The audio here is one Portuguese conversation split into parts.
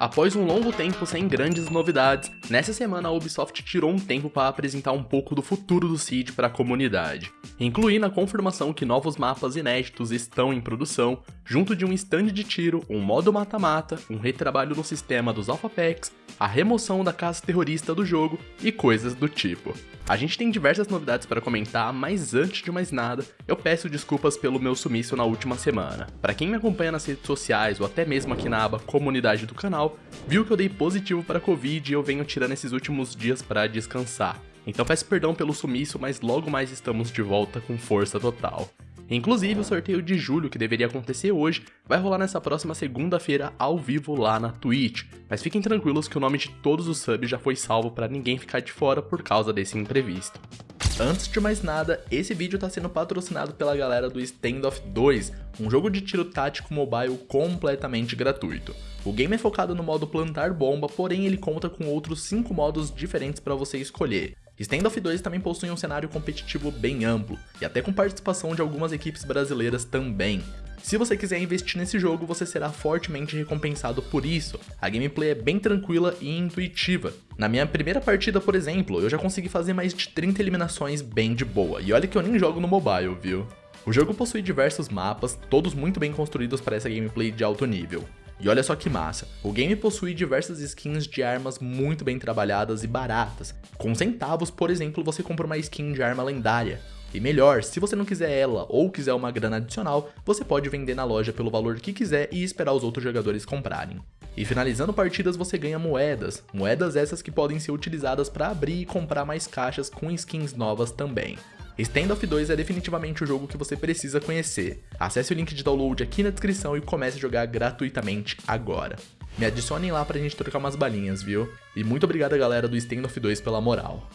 Após um longo tempo sem grandes novidades, nessa semana a Ubisoft tirou um tempo para apresentar um pouco do futuro do Seed para a comunidade, incluindo a confirmação que novos mapas inéditos estão em produção, junto de um stand de tiro, um modo mata-mata, um retrabalho no sistema dos Alpha Packs, a remoção da caça terrorista do jogo e coisas do tipo. A gente tem diversas novidades para comentar, mas antes de mais nada, eu peço desculpas pelo meu sumiço na última semana. Para quem me acompanha nas redes sociais ou até mesmo aqui na aba comunidade do canal, viu que eu dei positivo para Covid e eu venho tirando esses últimos dias para descansar. Então peço perdão pelo sumiço, mas logo mais estamos de volta com força total. Inclusive, o sorteio de julho, que deveria acontecer hoje, vai rolar nessa próxima segunda-feira ao vivo lá na Twitch. Mas fiquem tranquilos que o nome de todos os subs já foi salvo para ninguém ficar de fora por causa desse imprevisto. Antes de mais nada, esse vídeo está sendo patrocinado pela galera do Standoff 2, um jogo de tiro tático mobile completamente gratuito. O game é focado no modo plantar bomba, porém ele conta com outros 5 modos diferentes para você escolher. Standoff 2 também possui um cenário competitivo bem amplo, e até com participação de algumas equipes brasileiras também. Se você quiser investir nesse jogo, você será fortemente recompensado por isso. A gameplay é bem tranquila e intuitiva. Na minha primeira partida, por exemplo, eu já consegui fazer mais de 30 eliminações bem de boa, e olha que eu nem jogo no mobile, viu? O jogo possui diversos mapas, todos muito bem construídos para essa gameplay de alto nível. E olha só que massa, o game possui diversas skins de armas muito bem trabalhadas e baratas. Com centavos, por exemplo, você compra uma skin de arma lendária. E melhor, se você não quiser ela ou quiser uma grana adicional, você pode vender na loja pelo valor que quiser e esperar os outros jogadores comprarem. E finalizando partidas você ganha moedas, moedas essas que podem ser utilizadas para abrir e comprar mais caixas com skins novas também. Standoff 2 é definitivamente o jogo que você precisa conhecer. Acesse o link de download aqui na descrição e comece a jogar gratuitamente agora. Me adicionem lá pra gente trocar umas balinhas, viu? E muito obrigado galera do Standoff 2 pela moral.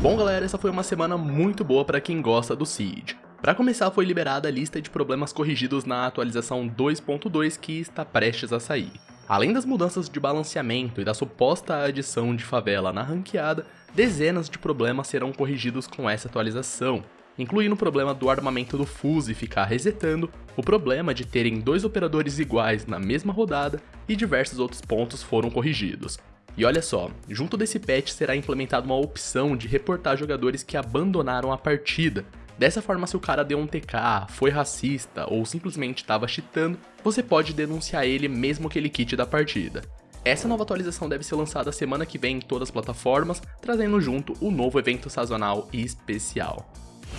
Bom galera, essa foi uma semana muito boa para quem gosta do Siege. Para começar, foi liberada a lista de problemas corrigidos na atualização 2.2 que está prestes a sair. Além das mudanças de balanceamento e da suposta adição de favela na ranqueada, dezenas de problemas serão corrigidos com essa atualização, incluindo o problema do armamento do Fuse ficar resetando, o problema de terem dois operadores iguais na mesma rodada e diversos outros pontos foram corrigidos. E olha só, junto desse patch será implementada uma opção de reportar jogadores que abandonaram a partida, Dessa forma, se o cara deu um TK, foi racista ou simplesmente estava cheatando, você pode denunciar ele mesmo que ele quite da partida. Essa nova atualização deve ser lançada semana que vem em todas as plataformas, trazendo junto o novo evento sazonal e especial.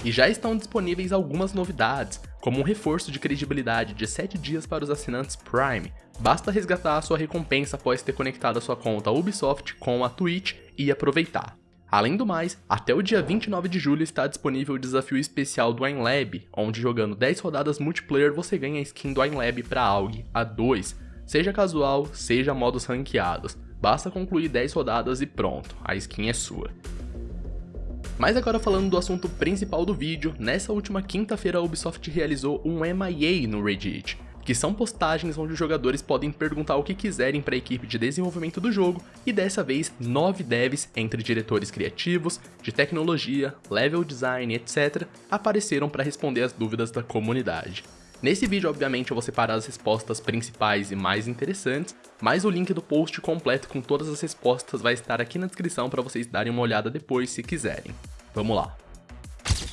E já estão disponíveis algumas novidades, como um reforço de credibilidade de 7 dias para os assinantes Prime. Basta resgatar a sua recompensa após ter conectado a sua conta Ubisoft com a Twitch e aproveitar. Além do mais, até o dia 29 de julho está disponível o desafio especial do Lab, onde jogando 10 rodadas multiplayer você ganha a skin do Lab para AUG A2, seja casual, seja modos ranqueados. Basta concluir 10 rodadas e pronto, a skin é sua. Mas agora falando do assunto principal do vídeo, nessa última quinta-feira a Ubisoft realizou um MIA no Reddit, que são postagens onde os jogadores podem perguntar o que quiserem para a equipe de desenvolvimento do jogo, e dessa vez nove devs, entre diretores criativos, de tecnologia, level design, etc., apareceram para responder as dúvidas da comunidade. Nesse vídeo, obviamente, eu vou separar as respostas principais e mais interessantes, mas o link do post completo com todas as respostas vai estar aqui na descrição para vocês darem uma olhada depois se quiserem. Vamos lá!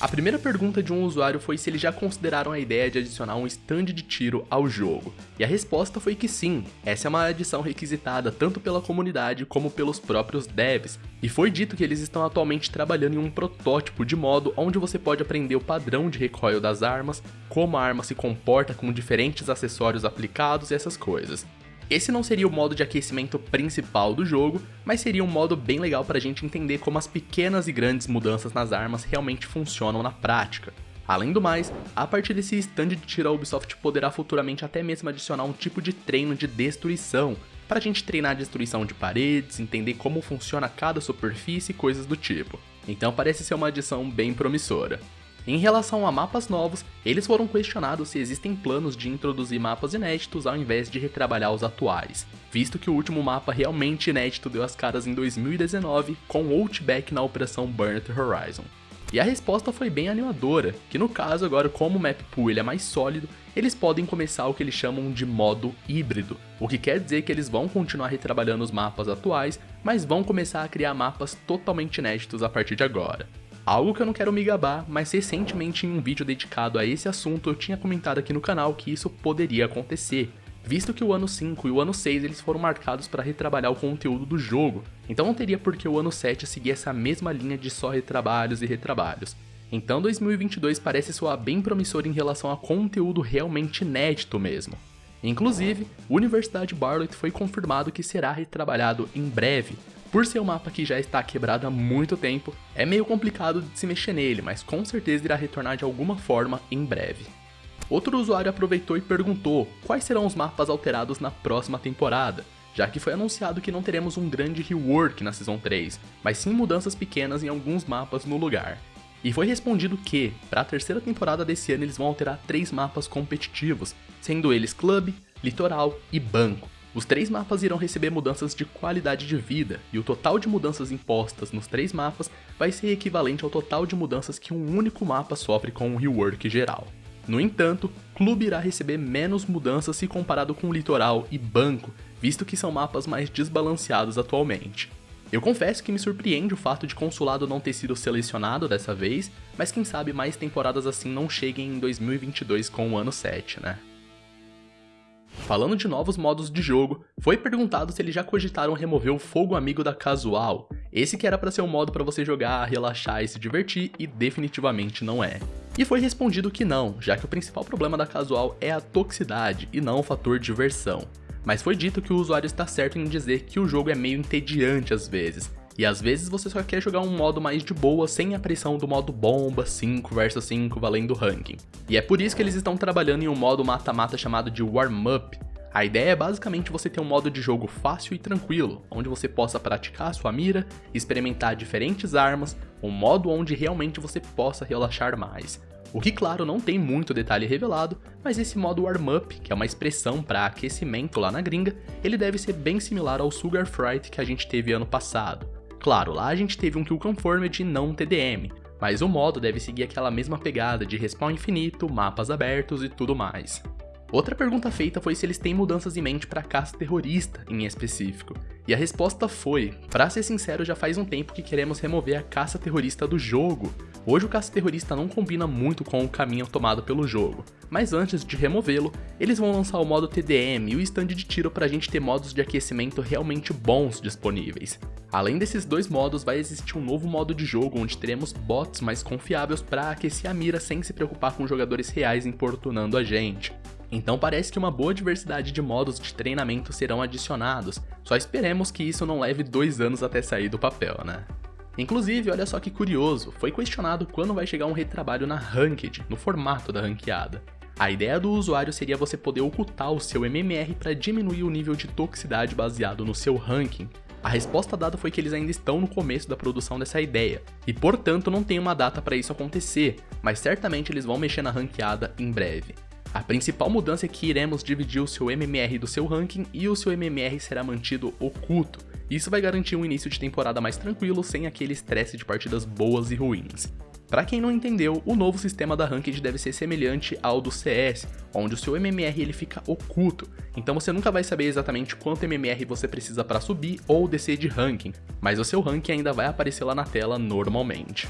A primeira pergunta de um usuário foi se eles já consideraram a ideia de adicionar um stand de tiro ao jogo, e a resposta foi que sim, essa é uma adição requisitada tanto pela comunidade como pelos próprios devs, e foi dito que eles estão atualmente trabalhando em um protótipo de modo onde você pode aprender o padrão de recoil das armas, como a arma se comporta com diferentes acessórios aplicados e essas coisas. Esse não seria o modo de aquecimento principal do jogo, mas seria um modo bem legal para a gente entender como as pequenas e grandes mudanças nas armas realmente funcionam na prática. Além do mais, a partir desse stand de tiro a Ubisoft poderá futuramente até mesmo adicionar um tipo de treino de destruição, para a gente treinar a destruição de paredes, entender como funciona cada superfície e coisas do tipo. Então parece ser uma adição bem promissora. Em relação a mapas novos, eles foram questionados se existem planos de introduzir mapas inéditos ao invés de retrabalhar os atuais, visto que o último mapa realmente inédito deu as caras em 2019 com Outback na Operação Burnt Horizon. E a resposta foi bem animadora, que no caso agora como o map pool ele é mais sólido, eles podem começar o que eles chamam de modo híbrido, o que quer dizer que eles vão continuar retrabalhando os mapas atuais, mas vão começar a criar mapas totalmente inéditos a partir de agora. Algo que eu não quero me gabar, mas recentemente em um vídeo dedicado a esse assunto eu tinha comentado aqui no canal que isso poderia acontecer, visto que o ano 5 e o ano 6 eles foram marcados para retrabalhar o conteúdo do jogo, então não teria por que o ano 7 seguir essa mesma linha de só retrabalhos e retrabalhos. Então 2022 parece soar bem promissor em relação a conteúdo realmente inédito mesmo. Inclusive, Universidade Barlet foi confirmado que será retrabalhado em breve, por ser um mapa que já está quebrado há muito tempo, é meio complicado de se mexer nele, mas com certeza irá retornar de alguma forma em breve. Outro usuário aproveitou e perguntou quais serão os mapas alterados na próxima temporada, já que foi anunciado que não teremos um grande rework na Season 3, mas sim mudanças pequenas em alguns mapas no lugar. E foi respondido que, para a terceira temporada desse ano eles vão alterar três mapas competitivos, sendo eles Club, Litoral e Banco. Os três mapas irão receber mudanças de qualidade de vida, e o total de mudanças impostas nos três mapas vai ser equivalente ao total de mudanças que um único mapa sofre com um rework geral. No entanto, Clube irá receber menos mudanças se comparado com Litoral e Banco, visto que são mapas mais desbalanceados atualmente. Eu confesso que me surpreende o fato de Consulado não ter sido selecionado dessa vez, mas quem sabe mais temporadas assim não cheguem em 2022 com o ano 7, né? Falando de novos modos de jogo, foi perguntado se eles já cogitaram remover o fogo amigo da casual, esse que era para ser um modo para você jogar, relaxar e se divertir e definitivamente não é. E foi respondido que não, já que o principal problema da casual é a toxicidade e não o fator diversão. Mas foi dito que o usuário está certo em dizer que o jogo é meio entediante às vezes, e às vezes você só quer jogar um modo mais de boa sem a pressão do modo bomba 5 vs 5 valendo ranking. E é por isso que eles estão trabalhando em um modo mata-mata chamado de Warm Up. A ideia é basicamente você ter um modo de jogo fácil e tranquilo, onde você possa praticar sua mira, experimentar diferentes armas, um modo onde realmente você possa relaxar mais. O que claro não tem muito detalhe revelado, mas esse modo Warm Up, que é uma expressão para aquecimento lá na gringa, ele deve ser bem similar ao Sugar Fright que a gente teve ano passado. Claro, lá a gente teve um Kill Conformed e não um TDM, mas o modo deve seguir aquela mesma pegada de respawn infinito, mapas abertos e tudo mais. Outra pergunta feita foi se eles têm mudanças em mente para caça terrorista, em específico. E a resposta foi: para ser sincero, já faz um tempo que queremos remover a caça terrorista do jogo. Hoje o caça terrorista não combina muito com o caminho tomado pelo jogo, mas antes de removê-lo, eles vão lançar o modo TDM e o stand de tiro para a gente ter modos de aquecimento realmente bons disponíveis. Além desses dois modos, vai existir um novo modo de jogo onde teremos bots mais confiáveis para aquecer a mira sem se preocupar com jogadores reais importunando a gente. Então parece que uma boa diversidade de modos de treinamento serão adicionados, só esperemos que isso não leve dois anos até sair do papel, né? Inclusive, olha só que curioso, foi questionado quando vai chegar um retrabalho na Ranked, no formato da ranqueada. A ideia do usuário seria você poder ocultar o seu MMR para diminuir o nível de toxicidade baseado no seu ranking. A resposta dada foi que eles ainda estão no começo da produção dessa ideia, e portanto não tem uma data para isso acontecer, mas certamente eles vão mexer na ranqueada em breve. A principal mudança é que iremos dividir o seu MMR do seu ranking e o seu MMR será mantido oculto. Isso vai garantir um início de temporada mais tranquilo, sem aquele estresse de partidas boas e ruins. Para quem não entendeu, o novo sistema da Ranked deve ser semelhante ao do CS, onde o seu MMR ele fica oculto, então você nunca vai saber exatamente quanto MMR você precisa para subir ou descer de ranking, mas o seu ranking ainda vai aparecer lá na tela normalmente.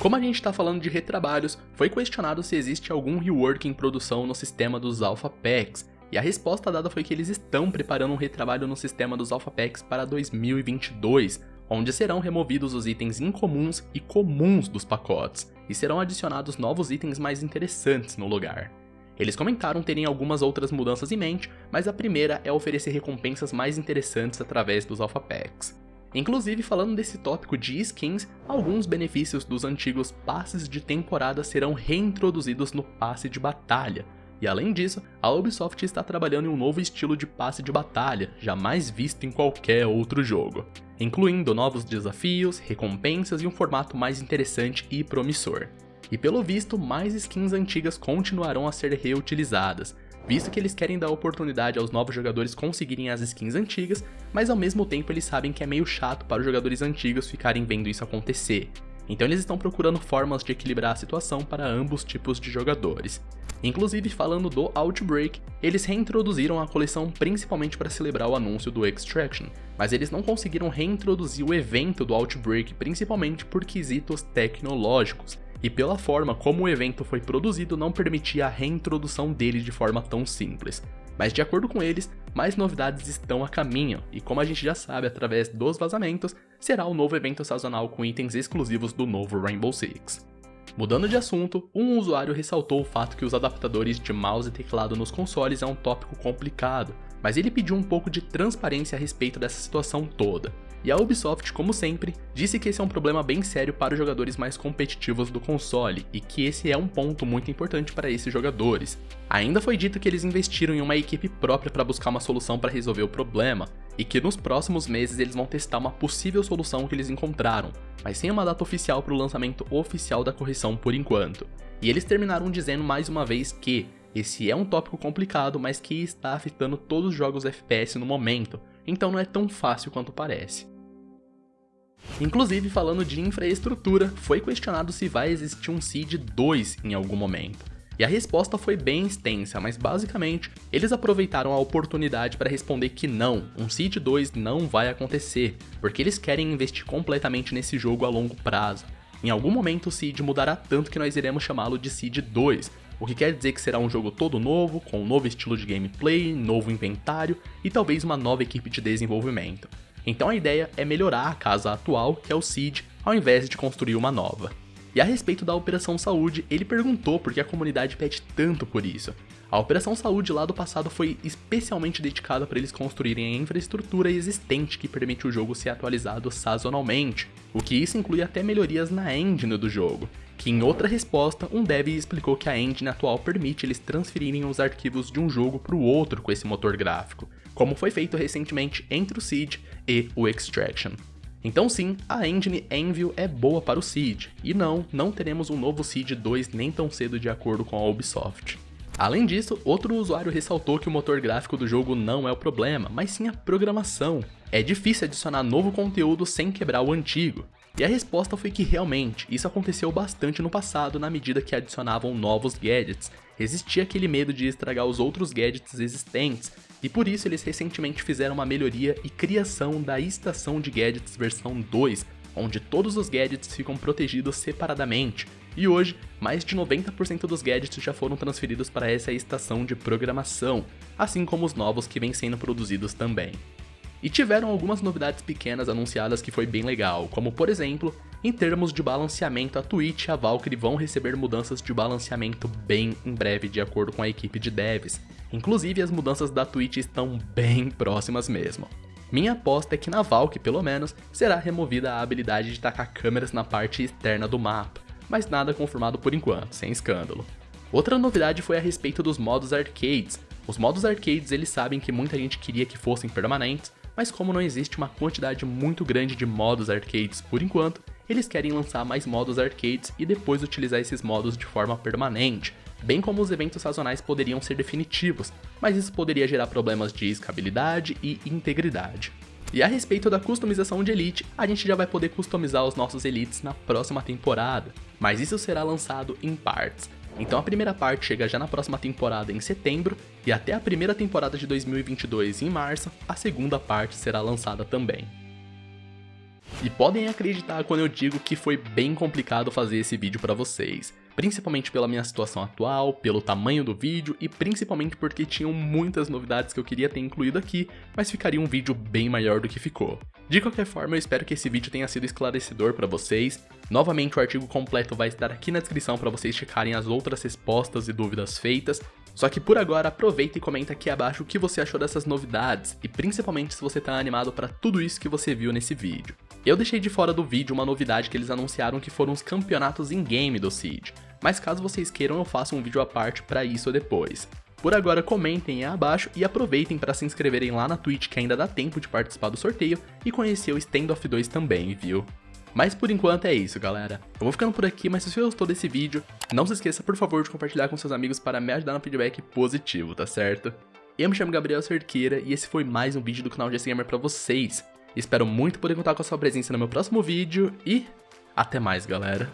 Como a gente está falando de retrabalhos, foi questionado se existe algum rework em produção no sistema dos Alpha Packs, e a resposta dada foi que eles estão preparando um retrabalho no sistema dos Alpha Packs para 2022, onde serão removidos os itens incomuns e comuns dos pacotes, e serão adicionados novos itens mais interessantes no lugar. Eles comentaram terem algumas outras mudanças em mente, mas a primeira é oferecer recompensas mais interessantes através dos Alpha Packs. Inclusive, falando desse tópico de skins, alguns benefícios dos antigos passes de temporada serão reintroduzidos no passe de batalha. E além disso, a Ubisoft está trabalhando em um novo estilo de passe de batalha, jamais visto em qualquer outro jogo, incluindo novos desafios, recompensas e um formato mais interessante e promissor. E pelo visto, mais skins antigas continuarão a ser reutilizadas, visto que eles querem dar oportunidade aos novos jogadores conseguirem as skins antigas, mas ao mesmo tempo eles sabem que é meio chato para os jogadores antigos ficarem vendo isso acontecer. Então eles estão procurando formas de equilibrar a situação para ambos tipos de jogadores. Inclusive, falando do Outbreak, eles reintroduziram a coleção principalmente para celebrar o anúncio do Extraction, mas eles não conseguiram reintroduzir o evento do Outbreak principalmente por quesitos tecnológicos, e pela forma como o evento foi produzido não permitia a reintrodução dele de forma tão simples. Mas de acordo com eles, mais novidades estão a caminho, e como a gente já sabe através dos vazamentos, será o novo evento sazonal com itens exclusivos do novo Rainbow Six. Mudando de assunto, um usuário ressaltou o fato que os adaptadores de mouse e teclado nos consoles é um tópico complicado, mas ele pediu um pouco de transparência a respeito dessa situação toda. E a Ubisoft, como sempre, disse que esse é um problema bem sério para os jogadores mais competitivos do console e que esse é um ponto muito importante para esses jogadores. Ainda foi dito que eles investiram em uma equipe própria para buscar uma solução para resolver o problema, e que nos próximos meses eles vão testar uma possível solução que eles encontraram, mas sem uma data oficial para o lançamento oficial da correção por enquanto. E eles terminaram dizendo mais uma vez que esse é um tópico complicado, mas que está afetando todos os jogos FPS no momento, então não é tão fácil quanto parece. Inclusive, falando de infraestrutura, foi questionado se vai existir um Seed 2 em algum momento. E a resposta foi bem extensa, mas basicamente, eles aproveitaram a oportunidade para responder que não, um Seed 2 não vai acontecer, porque eles querem investir completamente nesse jogo a longo prazo. Em algum momento o Seed mudará tanto que nós iremos chamá-lo de Seed 2, o que quer dizer que será um jogo todo novo, com um novo estilo de gameplay, novo inventário e talvez uma nova equipe de desenvolvimento. Então a ideia é melhorar a casa atual, que é o Seed, ao invés de construir uma nova. E a respeito da Operação Saúde, ele perguntou por que a comunidade pede tanto por isso. A Operação Saúde lá do passado foi especialmente dedicada para eles construírem a infraestrutura existente que permite o jogo ser atualizado sazonalmente, o que isso inclui até melhorias na engine do jogo, que em outra resposta, um dev explicou que a engine atual permite eles transferirem os arquivos de um jogo para o outro com esse motor gráfico, como foi feito recentemente entre o Seed e o Extraction. Então sim, a engine Envil é boa para o Seed, e não, não teremos um novo Seed 2 nem tão cedo de acordo com a Ubisoft. Além disso, outro usuário ressaltou que o motor gráfico do jogo não é o problema, mas sim a programação. É difícil adicionar novo conteúdo sem quebrar o antigo. E a resposta foi que realmente, isso aconteceu bastante no passado na medida que adicionavam novos gadgets. Existia aquele medo de estragar os outros gadgets existentes, e por isso eles recentemente fizeram uma melhoria e criação da estação de gadgets versão 2, onde todos os gadgets ficam protegidos separadamente, e hoje, mais de 90% dos gadgets já foram transferidos para essa estação de programação, assim como os novos que vêm sendo produzidos também. E tiveram algumas novidades pequenas anunciadas que foi bem legal, como por exemplo, em termos de balanceamento, a Twitch e a Valkyrie vão receber mudanças de balanceamento bem em breve de acordo com a equipe de devs, Inclusive, as mudanças da Twitch estão bem próximas mesmo. Minha aposta é que na Valk, pelo menos, será removida a habilidade de tacar câmeras na parte externa do mapa, mas nada confirmado por enquanto, sem escândalo. Outra novidade foi a respeito dos modos arcades. Os modos arcades eles sabem que muita gente queria que fossem permanentes, mas como não existe uma quantidade muito grande de modos arcades por enquanto, eles querem lançar mais modos arcades e depois utilizar esses modos de forma permanente, bem como os eventos sazonais poderiam ser definitivos, mas isso poderia gerar problemas de escabilidade e integridade. E a respeito da customização de Elite, a gente já vai poder customizar os nossos Elites na próxima temporada, mas isso será lançado em partes. Então a primeira parte chega já na próxima temporada em setembro, e até a primeira temporada de 2022 em março, a segunda parte será lançada também. E podem acreditar quando eu digo que foi bem complicado fazer esse vídeo para vocês principalmente pela minha situação atual, pelo tamanho do vídeo e principalmente porque tinham muitas novidades que eu queria ter incluído aqui, mas ficaria um vídeo bem maior do que ficou. De qualquer forma, eu espero que esse vídeo tenha sido esclarecedor para vocês. Novamente, o artigo completo vai estar aqui na descrição para vocês checarem as outras respostas e dúvidas feitas. Só que por agora, aproveita e comenta aqui abaixo o que você achou dessas novidades, e principalmente se você tá animado para tudo isso que você viu nesse vídeo. Eu deixei de fora do vídeo uma novidade que eles anunciaram que foram os campeonatos in-game do Seed, mas caso vocês queiram eu faço um vídeo à parte para isso depois. Por agora comentem aí abaixo e aproveitem para se inscreverem lá na Twitch que ainda dá tempo de participar do sorteio e conhecer o Standoff 2 também, viu? Mas por enquanto é isso, galera. Eu vou ficando por aqui, mas se você gostou desse vídeo, não se esqueça por favor de compartilhar com seus amigos para me ajudar no feedback positivo, tá certo? Eu me chamo Gabriel Cerqueira e esse foi mais um vídeo do canal GS Gamer pra vocês. Espero muito poder contar com a sua presença no meu próximo vídeo e Até mais, galera.